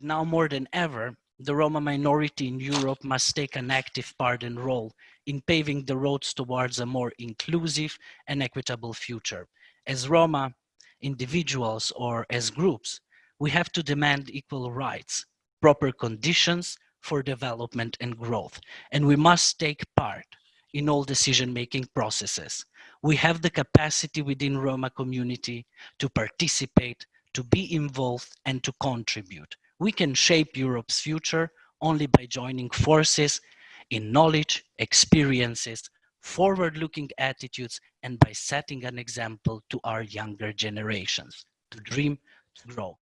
Now more than ever, the Roma minority in Europe must take an active part and role in paving the roads towards a more inclusive and equitable future. As Roma individuals or as groups, we have to demand equal rights, proper conditions for development and growth, and we must take part in all decision-making processes. We have the capacity within Roma community to participate, to be involved and to contribute. We can shape Europe's future only by joining forces in knowledge, experiences, forward-looking attitudes, and by setting an example to our younger generations to dream, to grow.